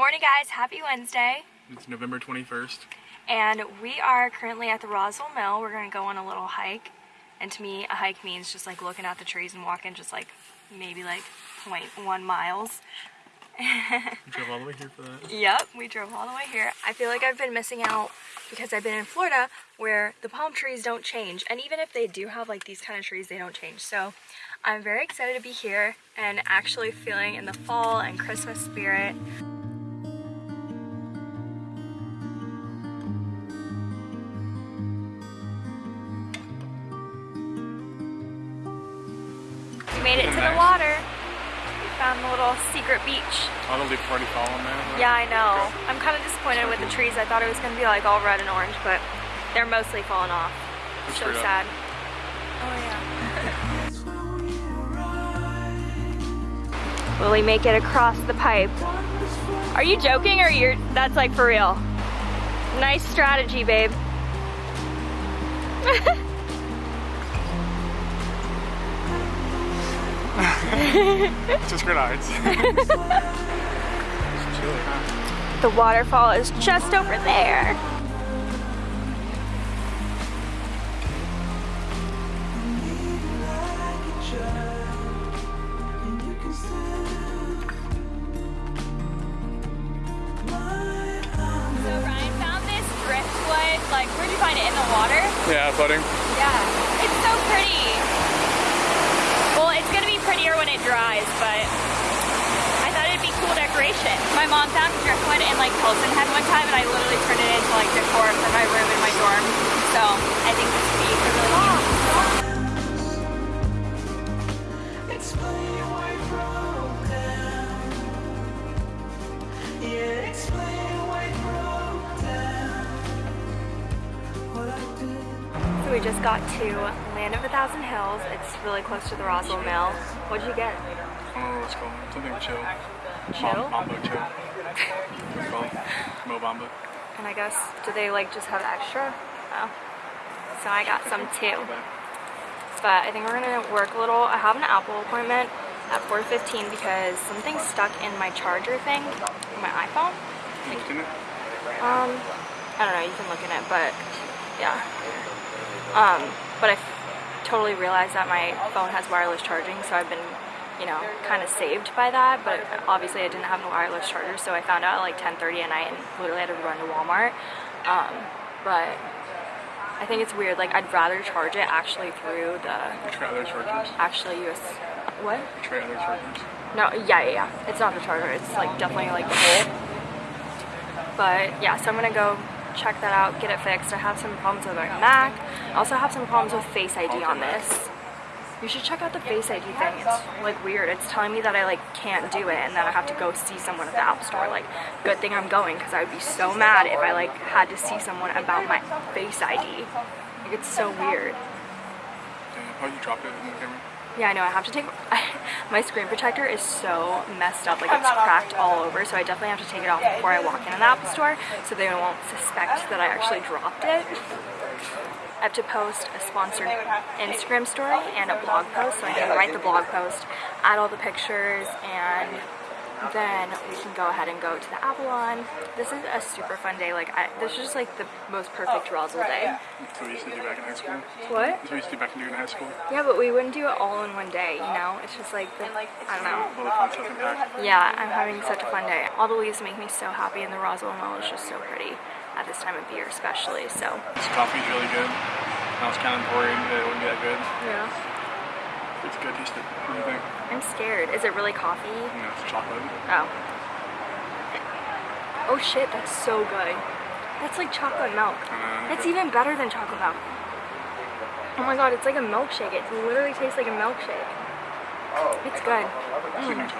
morning guys, happy Wednesday. It's November 21st. And we are currently at the Roswell Mill. We're gonna go on a little hike. And to me, a hike means just like looking at the trees and walking just like maybe like 0.1 miles. we drove all the way here for that. Yep, we drove all the way here. I feel like I've been missing out because I've been in Florida where the palm trees don't change. And even if they do have like these kind of trees, they don't change. So I'm very excited to be here and actually feeling in the fall and Christmas spirit. Found the little secret beach. All the leaf already fallen there. Yeah, I know. I'm kind of disappointed with the trees. I thought it was going to be like all red and orange, but they're mostly falling off. so sad. Oh yeah. Will we make it across the pipe? Are you joking or you're that's like for real? Nice strategy, babe. just grenades. the waterfall is just over there. So Ryan found this driftwood, like, where'd you find it? In the water? Yeah, floating. Yeah. It's so pretty prettier when it dries, but I thought it'd be cool decoration. My mom found driftwood in like Hilton Head one time and I literally turned it into like decor for my room in my dorm. So I think this would be a really So we just got to Land of a Thousand Hills. It's really close to the Roswell Mill. What'd you get? Oh, let's go. Something chill. Chill? Mambo chill. Mo Bamba. And I guess, do they like just have extra? Oh. So I got some too. But I think we're gonna work a little. I have an Apple appointment at 4.15 because something's stuck in my charger thing, my iPhone. Like, um, I don't know, you can look in it, but yeah. Um, but I totally realized that my phone has wireless charging, so I've been, you know, kind of saved by that, but obviously I didn't have a wireless charger, so I found out at like 10.30 at night and literally had to run to Walmart. Um, but I think it's weird, like I'd rather charge it actually through the... other chargers. Actually US... What? Try other chargers. No, yeah, yeah, yeah. It's not the charger, it's like definitely like the hole. But yeah, so I'm gonna go check that out, get it fixed. I have some problems with my Mac. I also have some problems with Face ID on this. You should check out the Face ID thing. It's like weird. It's telling me that I like can't do it and that I have to go see someone at the App Store. Like, good thing I'm going because I would be so mad if I like had to see someone about my Face ID. Like, it's so weird. How you dropped it in the camera? Yeah, I know. I have to take... my screen protector is so messed up. Like, it's cracked all over. So I definitely have to take it off before I walk in the Apple Store so they won't suspect that I actually dropped it. I have to post a sponsored Instagram story and a blog post so I can write the blog post, add all the pictures, and then we can go ahead and go to the Avalon. This is a super fun day. Like, I, this is just like the most perfect oh, Roswell day. So we used to do back in high school? What? So we used to do back in high school? Yeah, but we wouldn't do it all in one day, you know? It's just like, the, I don't know. Yeah, I'm having such a fun day. All the leaves make me so happy and the Roswell Mill is just so pretty at this time of year especially, so. This coffee's really good. I was kind of worried that it wouldn't be that good. Yeah. It's good tasted. What do you think? I'm scared. Is it really coffee? No, it's chocolate. Oh. Oh shit, that's so good. That's like chocolate milk. Uh, that's even better than chocolate milk. Oh my god, it's like a milkshake. It literally tastes like a milkshake. It's good. Mm.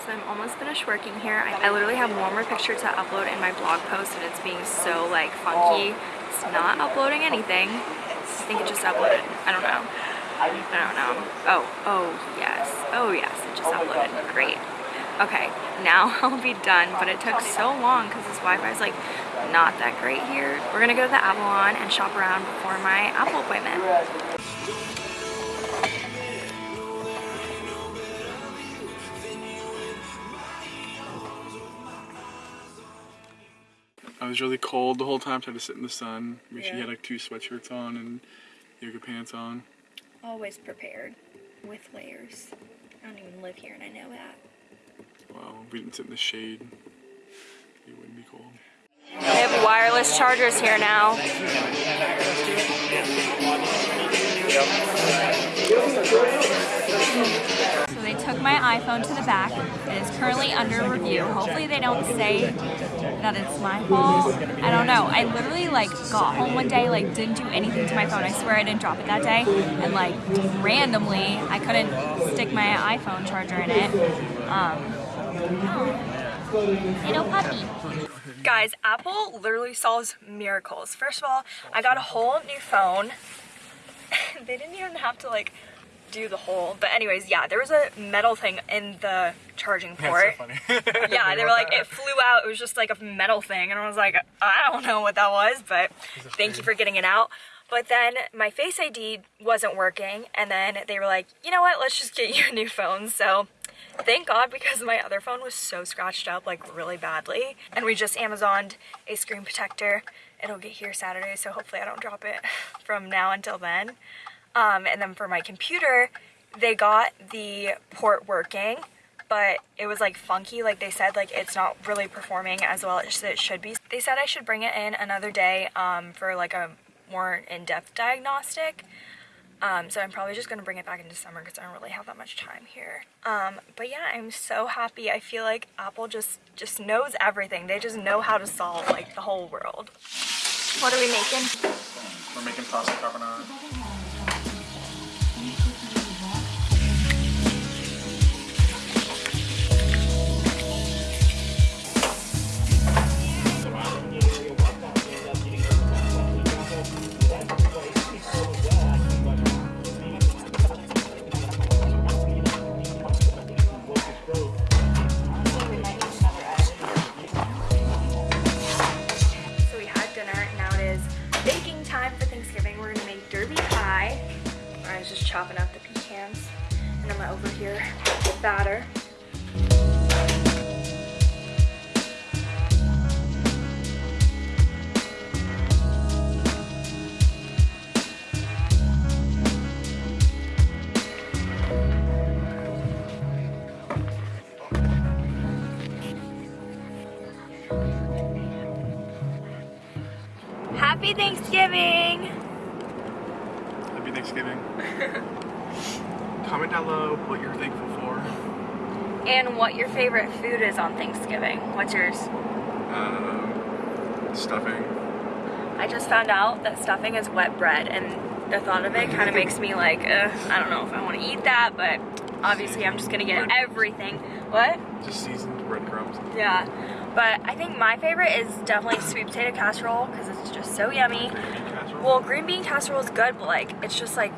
So I'm almost finished working here. I, I literally have one more picture to upload in my blog post and it's being so like funky. It's not uploading anything. I think it just uploaded. I don't know. I don't know. Oh, oh yes. Oh yes, it just uploaded. Great. Okay, now I'll be done, but it took so long because this Wi-Fi is like not that great here. We're gonna go to the Avalon and shop around before my Apple appointment. I was really cold the whole time, so I had to sit in the sun. She Yeah. had like two sweatshirts on and yoga pants on. Always prepared with layers. I don't even live here and I know that. Well, we didn't sit in the shade. It wouldn't be cold. They have wireless chargers here now. So they took my iPhone to the back. It is currently under review. Hopefully they don't say that it's my fault. I don't know. I literally like got home one day, like didn't do anything to my phone. I swear I didn't drop it that day. And like randomly, I couldn't stick my iPhone charger in it. Um, little puppy. Guys, Apple literally solves miracles. First of all, I got a whole new phone. they didn't even have to like do the whole, but anyways, yeah, there was a metal thing in the charging port. funny. yeah, they were like, it flew out. It was just like a metal thing. And I was like, I don't know what that was, but thank you for getting it out. But then my Face ID wasn't working. And then they were like, you know what? Let's just get you a new phone. So thank God because my other phone was so scratched up like really badly. And we just Amazoned a screen protector. It'll get here Saturday. So hopefully I don't drop it from now until then. Um, and then for my computer, they got the port working, but it was like funky. Like they said, like it's not really performing as well as it should be. They said I should bring it in another day um, for like a more in-depth diagnostic. Um, so I'm probably just gonna bring it back in December because I don't really have that much time here. Um, but yeah, I'm so happy. I feel like Apple just just knows everything. They just know how to solve like the whole world. What are we making? We're making pasta carbonara. Thankful for. And what your favorite food is on Thanksgiving. What's yours? Um, stuffing. I just found out that stuffing is wet bread, and the thought of it kind of makes me like, uh, I don't know if I want to eat that, but obviously I'm just gonna get everything. What? Just seasoned breadcrumbs. Yeah. But I think my favorite is definitely sweet potato casserole because it's just so yummy. Green bean casserole. Well, green bean casserole is good, but like it's just like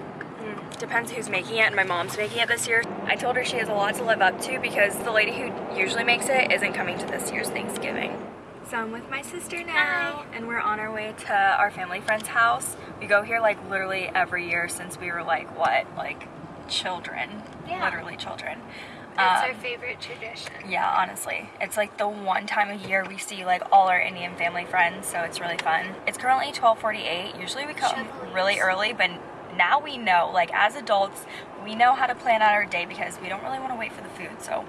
depends who's making it. And my mom's making it this year. I told her she has a lot to live up to because the lady who usually makes it isn't coming to this year's Thanksgiving. So I'm with my sister now, and we're on our way to our family friend's house. We go here like literally every year since we were like what, like children, Yeah. literally children. It's Um, our favorite tradition. yeah, honestly. It's like the one time a year we see like all our Indian family friends, so it's really fun. It's currently 12:48. Usually we come really early, but now we know, like as adults, we know how to plan out our day because we don't really want to wait for the food. So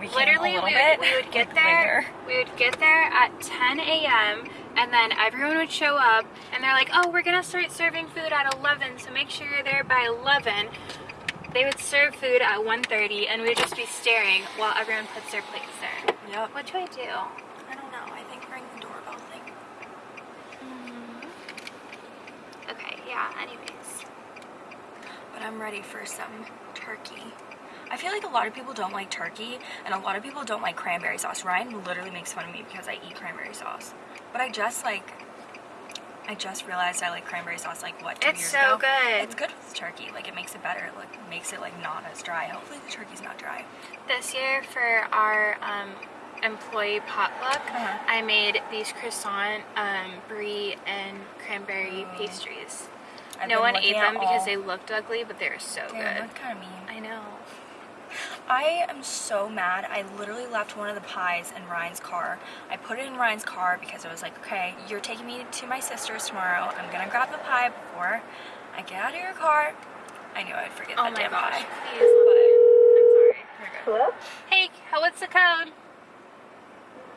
we came Literally, a we little would, bit we would get like, there. later. We would get there at 10 a.m. and then everyone would show up and they're like, "Oh, we're gonna start serving food at 11, so make sure you're there by 11." They would serve food at 1:30, and we'd just be staring while everyone puts their plates there. Yep. What do I do? I don't know. I think ring the doorbell thing. Mm-hmm. Okay, yeah. Anyways, But I'm ready for some turkey. I feel like a lot of people don't like turkey, and a lot of people don't like cranberry sauce. Ryan literally makes fun of me because I eat cranberry sauce. But I just like, I just realized I like cranberry sauce like what two It's years so ago. good. It's good with turkey. Like it makes it better. Like makes it like not as dry. Hopefully the turkey's not dry. this year for our um, employee potluck, Uh-huh. I made these croissant, um, brie, and cranberry pastries. I've no one ate them because all- they looked ugly, but they were so Damn, good. that's kind of mean. I know. I am so mad. I literally left one of the pies in Ryan's car. I put it in Ryan's car because I was like, okay, you're taking me to my sister's tomorrow. I'm gonna grab the pie before I get out of your car. I knew I'd forget Oh that my damn gosh, pie. please, but I'm sorry. Hello? Hey, how- what's the code?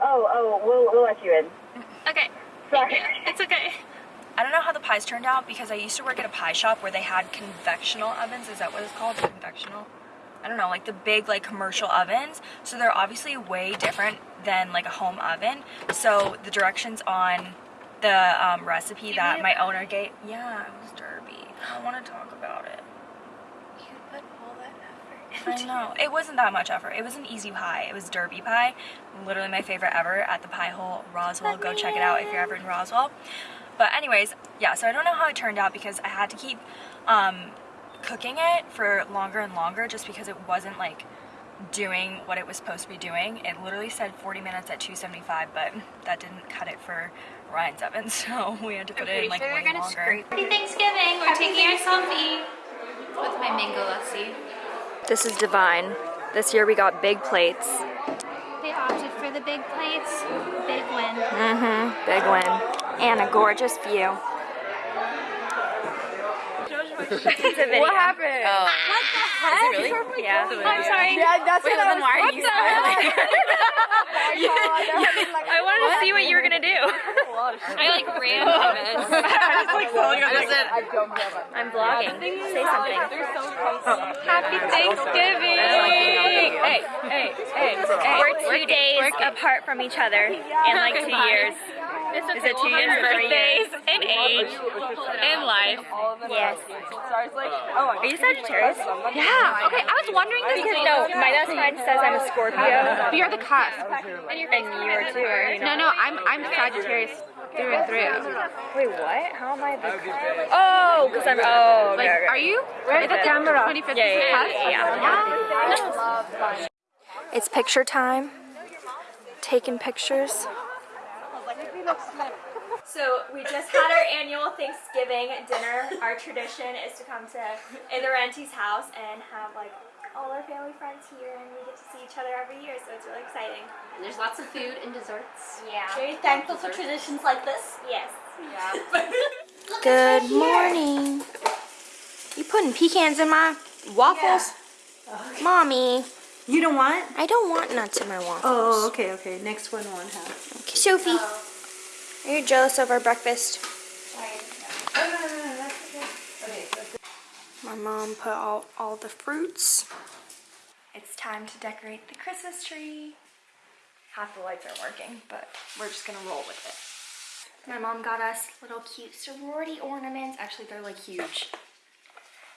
Oh, oh, we'll, we'll let you in. Okay. Sorry. It's okay. I don't know how the pies turned out because I used to work at a pie shop where they had convectional ovens. Is that what it's called? Convectional? I don't know, like the big like commercial ovens. So they're obviously way different than like a home oven. So the directions on the um, recipe that my owner gave, yeah, it was Derby. I don't want to talk about it. You put all that effort I know. It wasn't that much effort. It was an easy pie. It was Derby pie. Literally my favorite ever at the Pie Hole Roswell. Go check it out if you're ever in Roswell. But anyways, yeah, so I don't know how it turned out because I had to keep um, cooking it for longer and longer just because it wasn't like doing what it was supposed to be doing. It literally said 40 minutes at 275, but that didn't cut it for Ryan's oven, so we had to put it in like sure way we're gonna longer. scrape. Happy Thanksgiving. We're taking our selfie with my mango lassi. This is divine. This year we got big plates. They opted for the big plates. Big win. Mm-hmm. Big win. And a gorgeous view. What happened? Oh. Really? Yeah. I'm sorry. Yeah, that's Wait, what I then was why are you smiling? I I wanted to see what you were gonna do. I like ran from it. I'm vlogging. Say something. Happy Thanksgiving. Hey, hey, hey, hey. We're two days apart from each other in like two years. Is it two years or three years? Birthdays and age and life. Yes. Are you Sagittarius? Oh, yeah. Okay, I was wondering this Because no, my best friend says I'm a Scorpio. But You're the cusp. And you are too, are you No, no, I'm I'm Sagittarius through and through. Wait, what? How am I the Oh, because I'm, oh, okay, Like, okay. are you? Where's the camera? 25th Yeah, is the yeah, yeah, yeah. It's picture time. Taking pictures. So we just had our annual Thanksgiving dinner. Our tradition is to come to Idaranti's house and have like all our family friends here and we get to see each other every year so it's really exciting. And there's lots of food and desserts. Yeah. Very thankful for traditions like this. Yes. Yeah. Good morning. You putting pecans in my waffles? Oh, Mommy, You don't want? I don't want nuts in my waffles. Oh, okay, okay. Next one won't have. Okay. Sophie, are you jealous of our breakfast? My mom put out all the fruits. It's time to decorate the Christmas tree. Half the lights aren't working, but we're just gonna roll with it. My mom got us little cute sorority ornaments. Actually, they're like huge.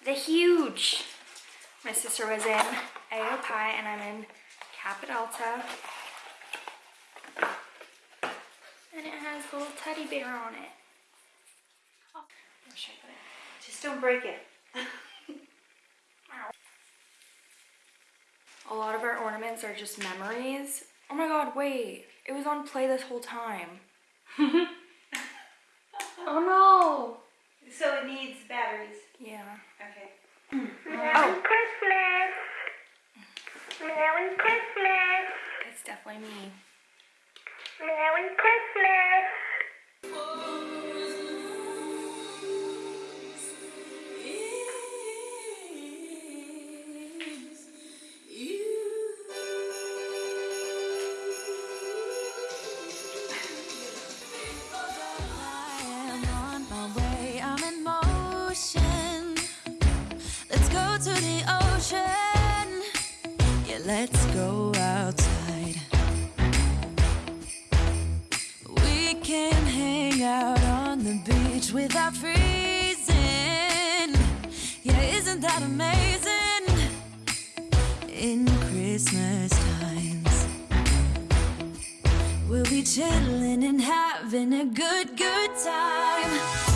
They're huge. My sister was in AO Pi and I'm in Kappa Delta. And it has a little teddy bear on it. Oh, where should I put it? Just don't break it. A lot of our ornaments are just memories. Oh my god, wait. It was on play this whole time. Oh no! So it needs batteries. Yeah. Okay. Mm-hmm. Merry Oh. It's definitely me. Am chilling and having a good, good time.